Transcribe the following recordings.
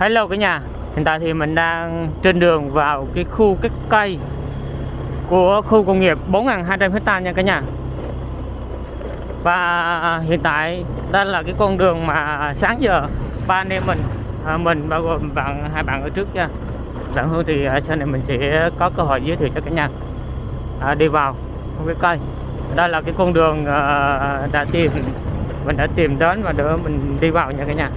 Hello cả nhà. Hiện tại thì mình đang trên đường vào cái khu cái cây của khu công nghiệp 4.200 hecta nha cả nhà. Và hiện tại đây là cái con đường mà sáng giờ ba anh em mình à, mình bao gồm bạn hai bạn ở trước nha. Bạn Hương thì à, sau này mình sẽ có cơ hội giới thiệu cho cả nhà. À, đi vào khu cái cây. Đây là cái con đường à, đã tìm mình đã tìm đến và để mình đi vào nha cả nhà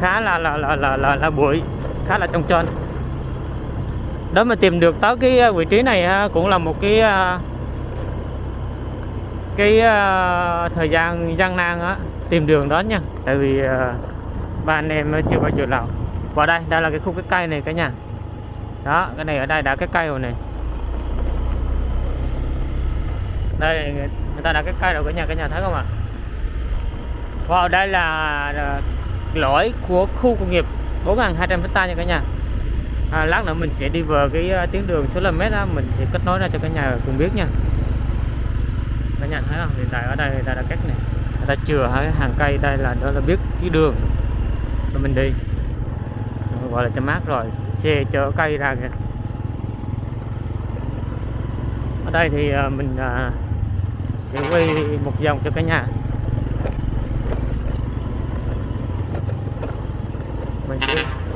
khá là là là là là, là bụi khá là trong trên đó mà tìm được tới cái à, vị trí này ha, cũng là một cái à, cái thời gian gian nan á tìm đường đó nha. Tại vì à, ba anh em chưa bao giờ làm và đây đây là cái khu cái cây này cả nhà. Đó cái này ở đây đã cái cây rồi này. Đây người ta đã cái cây rồi cả nhà cả nhà thấy không ạ? Vào đây là lõi của khu công nghiệp 4.200 hecta nha cả nhà. À, lát nữa mình sẽ đi vào cái uh, tuyến đường số km đó mình sẽ kết nối ra cho cả nhà cùng biết nha. Cả nhà thấy không? Hiện tại ở đây là đã cắt này người ta chừa hai hàng cây đây là đó là biết cái đường. Mà mình đi. Gọi là cho mát rồi xe chở cây ra kìa. Ở đây thì uh, mình uh, sẽ quay một vòng cho cả nhà. like this.